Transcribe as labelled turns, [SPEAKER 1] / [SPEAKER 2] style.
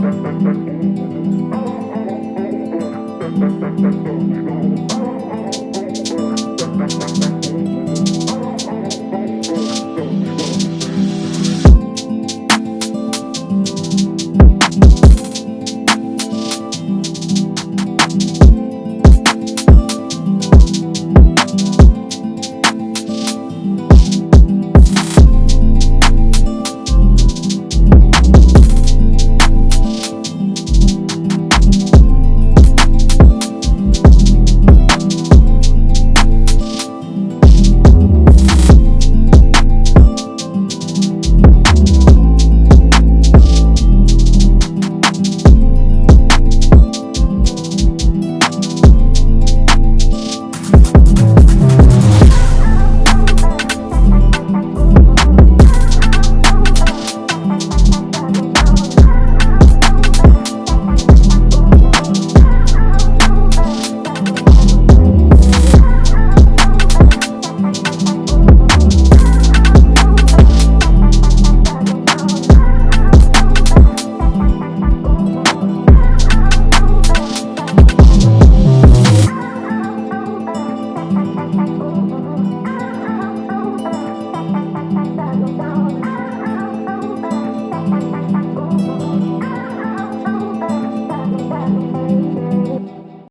[SPEAKER 1] ¡Suscríbete al